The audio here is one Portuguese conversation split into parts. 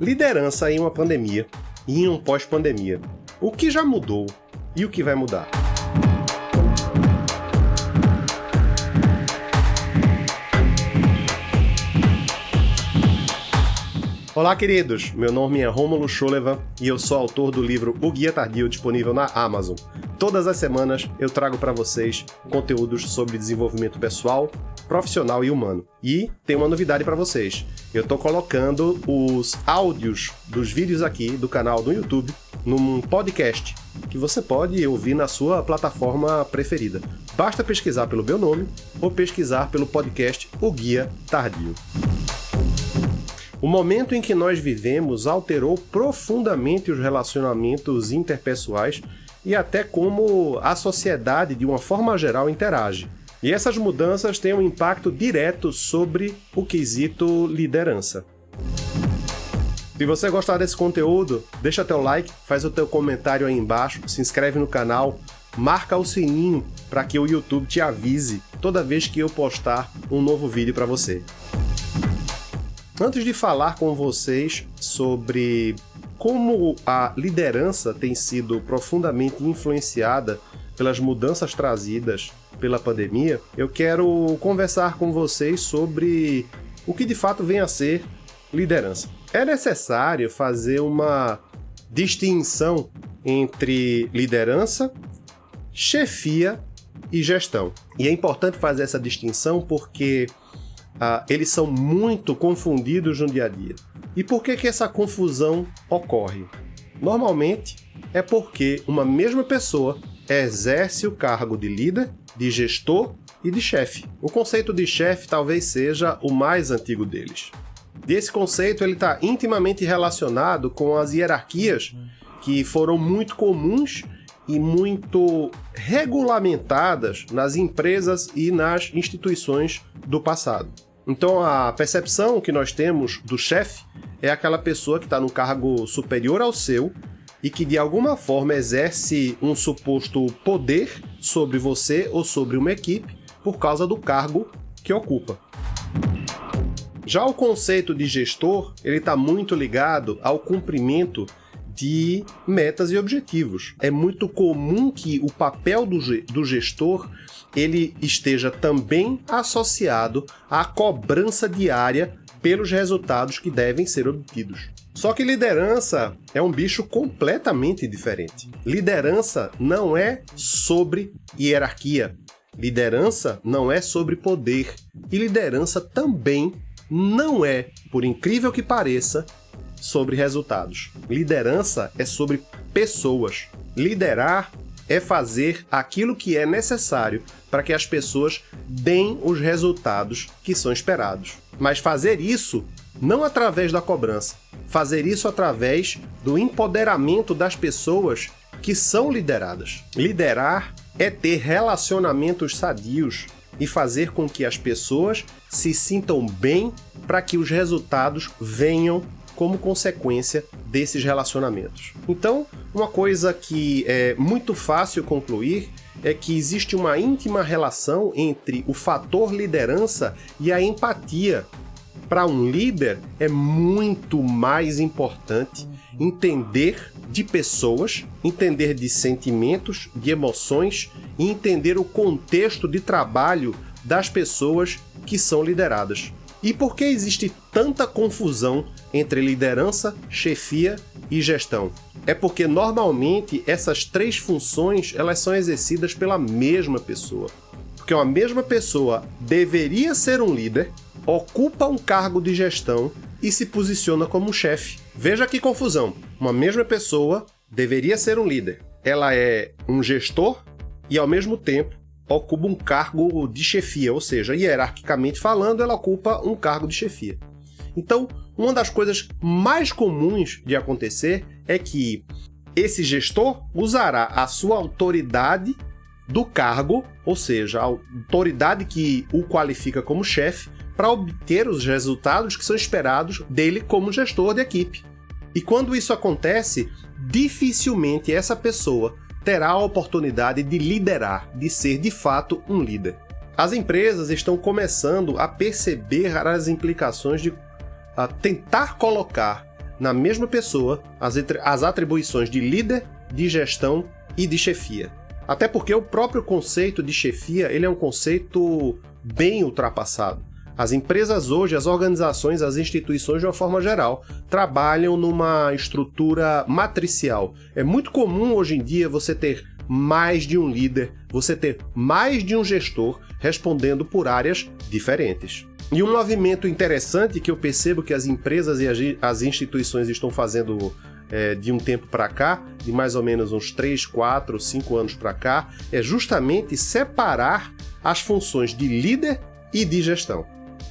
Liderança em uma pandemia e em um pós-pandemia. O que já mudou e o que vai mudar? Olá, queridos! Meu nome é Rômulo Choleva e eu sou autor do livro O Guia Tardio, disponível na Amazon. Todas as semanas eu trago para vocês conteúdos sobre desenvolvimento pessoal, profissional e humano. E tem uma novidade para vocês. Eu estou colocando os áudios dos vídeos aqui do canal do YouTube num podcast que você pode ouvir na sua plataforma preferida. Basta pesquisar pelo meu nome ou pesquisar pelo podcast O Guia Tardio. O momento em que nós vivemos alterou profundamente os relacionamentos interpessoais e até como a sociedade, de uma forma geral, interage. E essas mudanças têm um impacto direto sobre o quesito liderança. Se você gostar desse conteúdo, deixa teu like, faz o teu comentário aí embaixo, se inscreve no canal, marca o sininho para que o YouTube te avise toda vez que eu postar um novo vídeo para você. Antes de falar com vocês sobre como a liderança tem sido profundamente influenciada pelas mudanças trazidas pela pandemia, eu quero conversar com vocês sobre o que de fato vem a ser liderança. É necessário fazer uma distinção entre liderança, chefia e gestão. E é importante fazer essa distinção porque ah, eles são muito confundidos no dia a dia. E por que, que essa confusão ocorre? Normalmente é porque uma mesma pessoa exerce o cargo de líder, de gestor e de chefe. O conceito de chefe talvez seja o mais antigo deles. E esse conceito está intimamente relacionado com as hierarquias que foram muito comuns e muito regulamentadas nas empresas e nas instituições do passado. Então a percepção que nós temos do chefe é aquela pessoa que está no cargo superior ao seu e que de alguma forma exerce um suposto poder sobre você ou sobre uma equipe por causa do cargo que ocupa. Já o conceito de gestor, ele está muito ligado ao cumprimento de metas e objetivos. É muito comum que o papel do, do gestor ele esteja também associado à cobrança diária pelos resultados que devem ser obtidos. Só que liderança é um bicho completamente diferente. Liderança não é sobre hierarquia. Liderança não é sobre poder. E liderança também não é, por incrível que pareça, sobre resultados. Liderança é sobre pessoas. Liderar é fazer aquilo que é necessário para que as pessoas deem os resultados que são esperados. Mas fazer isso não através da cobrança, fazer isso através do empoderamento das pessoas que são lideradas. Liderar é ter relacionamentos sadios e fazer com que as pessoas se sintam bem para que os resultados venham como consequência desses relacionamentos. Então, uma coisa que é muito fácil concluir é que existe uma íntima relação entre o fator liderança e a empatia. Para um líder, é muito mais importante entender de pessoas, entender de sentimentos, de emoções e entender o contexto de trabalho das pessoas que são lideradas. E por que existe tanta confusão entre liderança, chefia e gestão? É porque normalmente essas três funções elas são exercidas pela mesma pessoa. Porque uma mesma pessoa deveria ser um líder, ocupa um cargo de gestão e se posiciona como chefe. Veja que confusão. Uma mesma pessoa deveria ser um líder. Ela é um gestor e ao mesmo tempo ocupa um cargo de chefia, ou seja, hierarquicamente falando, ela ocupa um cargo de chefia. Então, uma das coisas mais comuns de acontecer é que esse gestor usará a sua autoridade do cargo, ou seja, a autoridade que o qualifica como chefe, para obter os resultados que são esperados dele como gestor de equipe. E quando isso acontece, dificilmente essa pessoa terá a oportunidade de liderar, de ser de fato um líder. As empresas estão começando a perceber as implicações de tentar colocar na mesma pessoa as atribuições de líder, de gestão e de chefia. Até porque o próprio conceito de chefia ele é um conceito bem ultrapassado. As empresas hoje, as organizações, as instituições de uma forma geral, trabalham numa estrutura matricial. É muito comum hoje em dia você ter mais de um líder, você ter mais de um gestor respondendo por áreas diferentes. E um movimento interessante que eu percebo que as empresas e as instituições estão fazendo é, de um tempo para cá, de mais ou menos uns 3, 4, 5 anos para cá, é justamente separar as funções de líder e de gestão.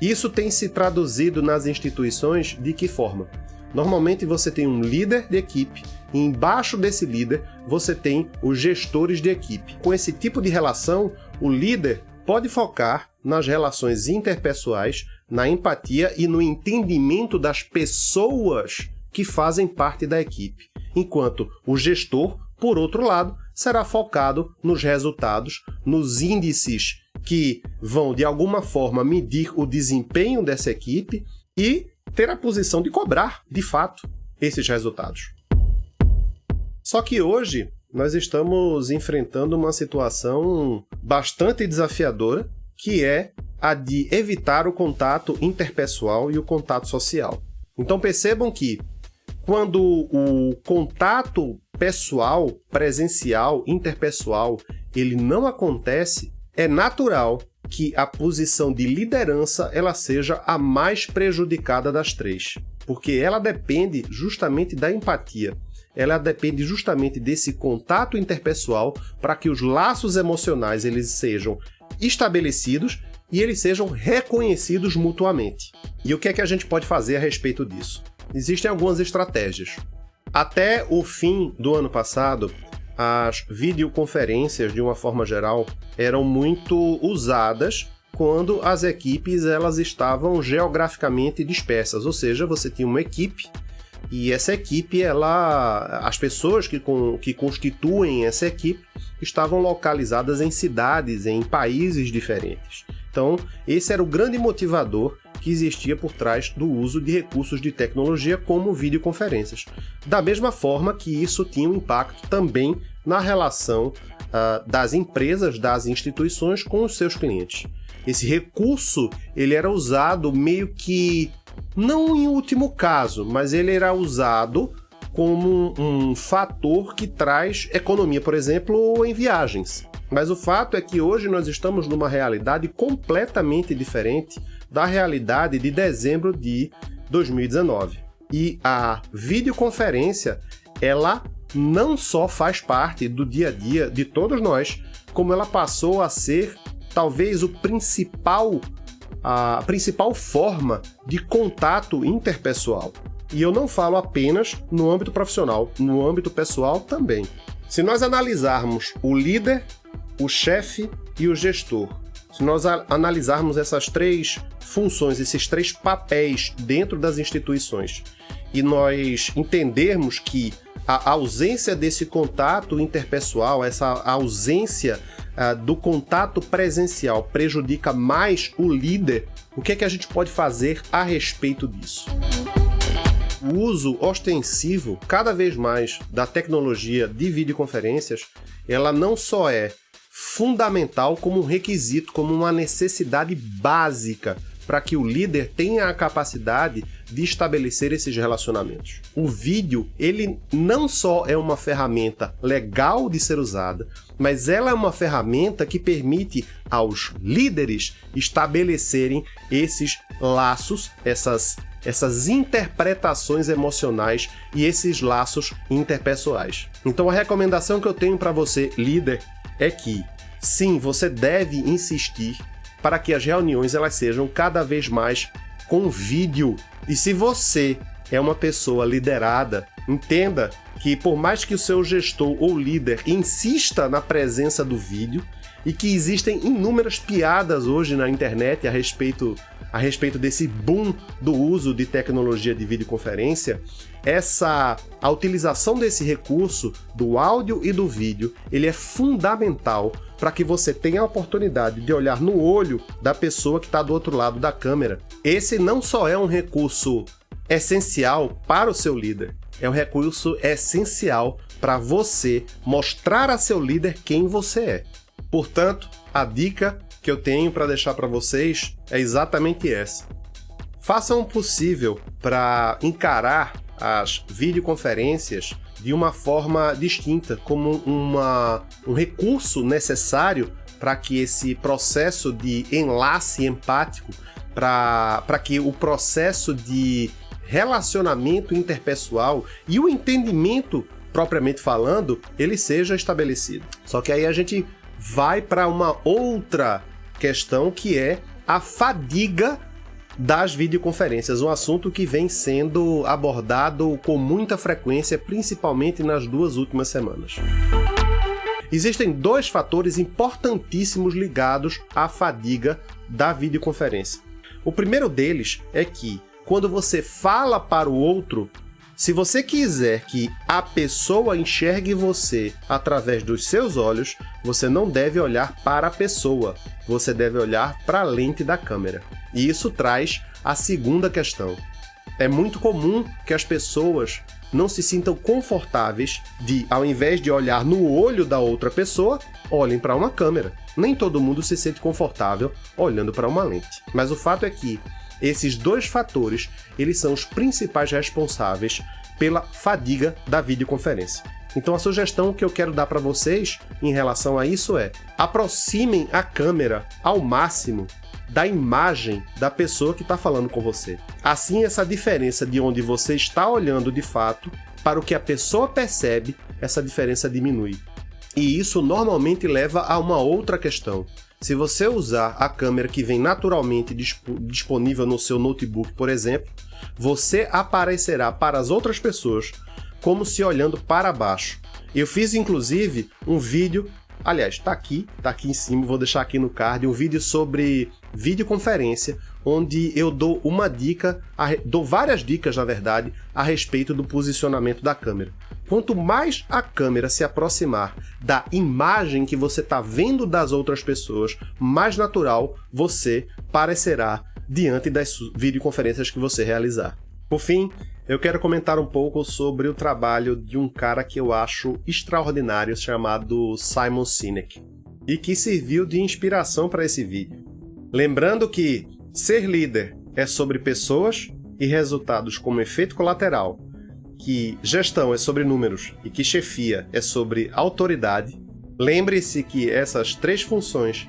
Isso tem se traduzido nas instituições de que forma? Normalmente você tem um líder de equipe e embaixo desse líder você tem os gestores de equipe. Com esse tipo de relação, o líder pode focar nas relações interpessoais, na empatia e no entendimento das pessoas que fazem parte da equipe, enquanto o gestor, por outro lado, será focado nos resultados, nos índices que vão de alguma forma medir o desempenho dessa equipe e ter a posição de cobrar, de fato, esses resultados. Só que hoje nós estamos enfrentando uma situação bastante desafiadora, que é a de evitar o contato interpessoal e o contato social. Então percebam que quando o contato pessoal, presencial, interpessoal, ele não acontece, é natural que a posição de liderança ela seja a mais prejudicada das três, porque ela depende justamente da empatia. Ela depende justamente desse contato interpessoal para que os laços emocionais eles sejam estabelecidos e eles sejam reconhecidos mutuamente. E o que é que a gente pode fazer a respeito disso? Existem algumas estratégias. Até o fim do ano passado, as videoconferências, de uma forma geral, eram muito usadas quando as equipes elas estavam geograficamente dispersas, ou seja, você tinha uma equipe e essa equipe, ela, as pessoas que, com, que constituem essa equipe estavam localizadas em cidades, em países diferentes. Então, esse era o grande motivador que existia por trás do uso de recursos de tecnologia como videoconferências. Da mesma forma que isso tinha um impacto também na relação uh, das empresas, das instituições com os seus clientes. Esse recurso ele era usado meio que, não em último caso, mas ele era usado como um, um fator que traz economia, por exemplo, em viagens. Mas o fato é que hoje nós estamos numa realidade completamente diferente da realidade de dezembro de 2019. E a videoconferência, ela não só faz parte do dia a dia de todos nós, como ela passou a ser talvez o principal a principal forma de contato interpessoal. E eu não falo apenas no âmbito profissional, no âmbito pessoal também. Se nós analisarmos o líder, o chefe e o gestor, se nós analisarmos essas três funções, esses três papéis dentro das instituições, e nós entendermos que a ausência desse contato interpessoal, essa ausência uh, do contato presencial prejudica mais o líder, o que é que a gente pode fazer a respeito disso? O uso ostensivo, cada vez mais, da tecnologia de videoconferências, ela não só é fundamental como um requisito, como uma necessidade básica para que o líder tenha a capacidade de estabelecer esses relacionamentos. O vídeo, ele não só é uma ferramenta legal de ser usada, mas ela é uma ferramenta que permite aos líderes estabelecerem esses laços, essas essas interpretações emocionais e esses laços interpessoais. Então a recomendação que eu tenho para você, líder, é que sim, você deve insistir para que as reuniões elas sejam cada vez mais com vídeo. E se você é uma pessoa liderada, entenda que por mais que o seu gestor ou líder insista na presença do vídeo, e que existem inúmeras piadas hoje na internet a respeito, a respeito desse boom do uso de tecnologia de videoconferência, essa a utilização desse recurso do áudio e do vídeo, ele é fundamental para que você tenha a oportunidade de olhar no olho da pessoa que está do outro lado da câmera. Esse não só é um recurso essencial para o seu líder. É um recurso essencial para você mostrar a seu líder quem você é. Portanto, a dica que eu tenho para deixar para vocês é exatamente essa. Façam o possível para encarar as videoconferências de uma forma distinta, como uma, um recurso necessário para que esse processo de enlace empático, para que o processo de relacionamento interpessoal e o entendimento propriamente falando, ele seja estabelecido. Só que aí a gente vai para uma outra questão que é a fadiga das videoconferências, um assunto que vem sendo abordado com muita frequência, principalmente nas duas últimas semanas. Existem dois fatores importantíssimos ligados à fadiga da videoconferência. O primeiro deles é que, quando você fala para o outro, se você quiser que a pessoa enxergue você através dos seus olhos, você não deve olhar para a pessoa, você deve olhar para a lente da câmera. E isso traz a segunda questão. É muito comum que as pessoas não se sintam confortáveis de, ao invés de olhar no olho da outra pessoa, olhem para uma câmera. Nem todo mundo se sente confortável olhando para uma lente. Mas o fato é que esses dois fatores, eles são os principais responsáveis pela fadiga da videoconferência. Então a sugestão que eu quero dar para vocês em relação a isso é aproximem a câmera ao máximo da imagem da pessoa que está falando com você. Assim, essa diferença de onde você está olhando de fato para o que a pessoa percebe, essa diferença diminui. E isso normalmente leva a uma outra questão. Se você usar a câmera que vem naturalmente disponível no seu notebook, por exemplo, você aparecerá para as outras pessoas como se olhando para baixo. Eu fiz inclusive um vídeo, aliás, está aqui, está aqui em cima, vou deixar aqui no card, um vídeo sobre videoconferência, onde eu dou uma dica, dou várias dicas na verdade, a respeito do posicionamento da câmera. Quanto mais a câmera se aproximar da imagem que você está vendo das outras pessoas, mais natural você parecerá diante das videoconferências que você realizar. Por fim, eu quero comentar um pouco sobre o trabalho de um cara que eu acho extraordinário chamado Simon Sinek e que serviu de inspiração para esse vídeo. Lembrando que ser líder é sobre pessoas e resultados como efeito colateral que gestão é sobre números e que chefia é sobre autoridade, lembre-se que essas três funções,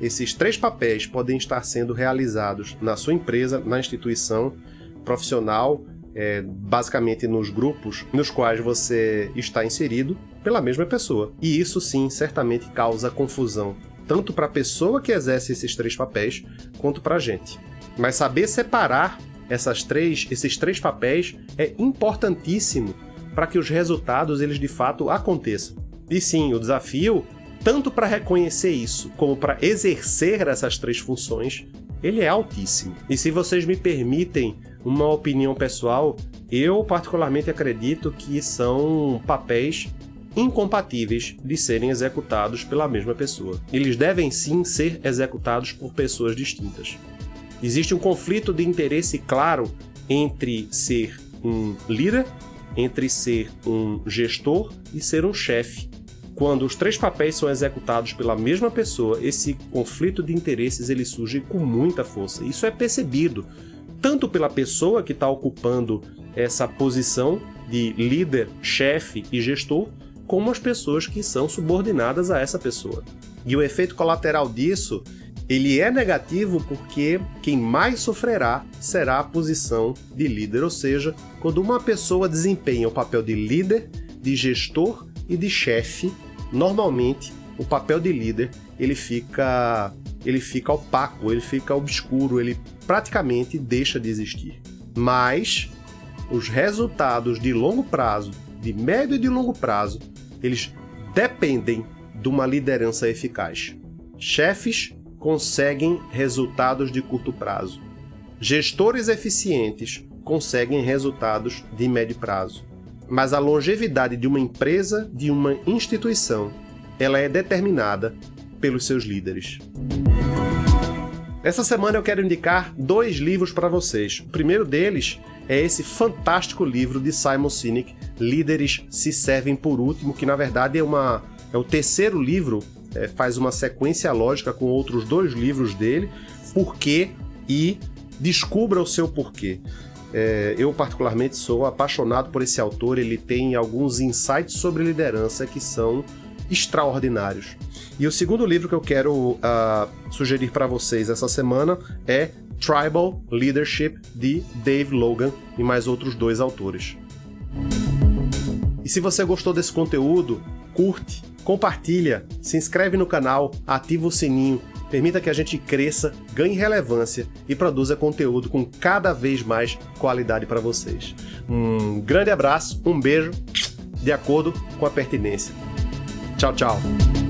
esses três papéis podem estar sendo realizados na sua empresa, na instituição profissional, é, basicamente nos grupos nos quais você está inserido pela mesma pessoa. E isso sim certamente causa confusão, tanto para a pessoa que exerce esses três papéis, quanto para a gente. Mas saber separar essas três, esses três papéis é importantíssimo para que os resultados eles de fato aconteçam. E sim, o desafio, tanto para reconhecer isso como para exercer essas três funções, ele é altíssimo. E se vocês me permitem uma opinião pessoal, eu particularmente acredito que são papéis incompatíveis de serem executados pela mesma pessoa. Eles devem sim ser executados por pessoas distintas. Existe um conflito de interesse claro entre ser um líder, entre ser um gestor e ser um chefe. Quando os três papéis são executados pela mesma pessoa, esse conflito de interesses ele surge com muita força. Isso é percebido tanto pela pessoa que está ocupando essa posição de líder, chefe e gestor, como as pessoas que são subordinadas a essa pessoa. E o efeito colateral disso ele é negativo porque quem mais sofrerá será a posição de líder, ou seja, quando uma pessoa desempenha o papel de líder, de gestor e de chefe, normalmente o papel de líder ele fica ele fica opaco, ele fica obscuro, ele praticamente deixa de existir. Mas os resultados de longo prazo, de médio e de longo prazo, eles dependem de uma liderança eficaz. Chefes conseguem resultados de curto prazo. Gestores eficientes conseguem resultados de médio prazo. Mas a longevidade de uma empresa, de uma instituição, ela é determinada pelos seus líderes. Essa semana eu quero indicar dois livros para vocês. O primeiro deles é esse fantástico livro de Simon Sinek, Líderes se servem por último, que na verdade é uma é o terceiro livro, é, faz uma sequência lógica com outros dois livros dele, Porquê e Descubra o seu porquê. É, eu, particularmente, sou apaixonado por esse autor. Ele tem alguns insights sobre liderança que são extraordinários. E o segundo livro que eu quero uh, sugerir para vocês essa semana é Tribal Leadership, de Dave Logan e mais outros dois autores. E se você gostou desse conteúdo, curte, compartilha, se inscreve no canal, ativa o sininho, permita que a gente cresça, ganhe relevância e produza conteúdo com cada vez mais qualidade para vocês. Um grande abraço, um beijo, de acordo com a pertinência. Tchau, tchau.